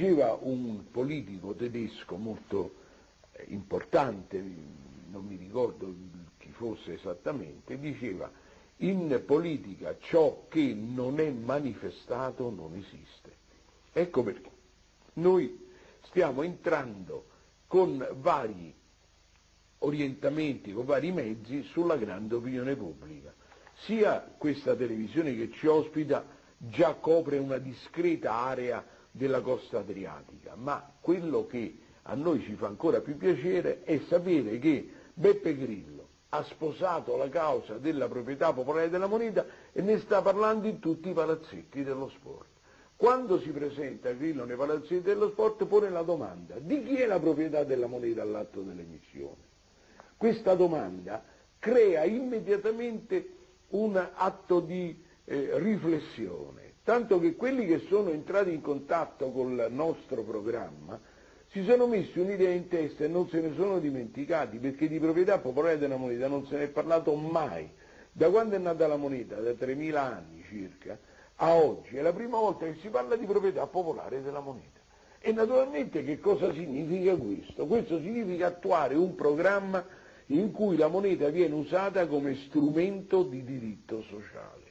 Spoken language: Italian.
Diceva un politico tedesco molto eh, importante, non mi ricordo chi fosse esattamente, diceva in politica ciò che non è manifestato non esiste. Ecco perché noi stiamo entrando con vari orientamenti, con vari mezzi sulla grande opinione pubblica. Sia questa televisione che ci ospita già copre una discreta area della costa adriatica, ma quello che a noi ci fa ancora più piacere è sapere che Beppe Grillo ha sposato la causa della proprietà popolare della moneta e ne sta parlando in tutti i palazzetti dello sport. Quando si presenta Grillo nei palazzetti dello sport pone la domanda di chi è la proprietà della moneta all'atto dell'emissione. Questa domanda crea immediatamente un atto di eh, riflessione, tanto che quelli che sono entrati in contatto col nostro programma si sono messi un'idea in testa e non se ne sono dimenticati, perché di proprietà popolare della moneta non se ne è parlato mai. Da quando è nata la moneta, da 3.000 anni circa, a oggi, è la prima volta che si parla di proprietà popolare della moneta. E naturalmente che cosa significa questo? Questo significa attuare un programma in cui la moneta viene usata come strumento di diritto sociale.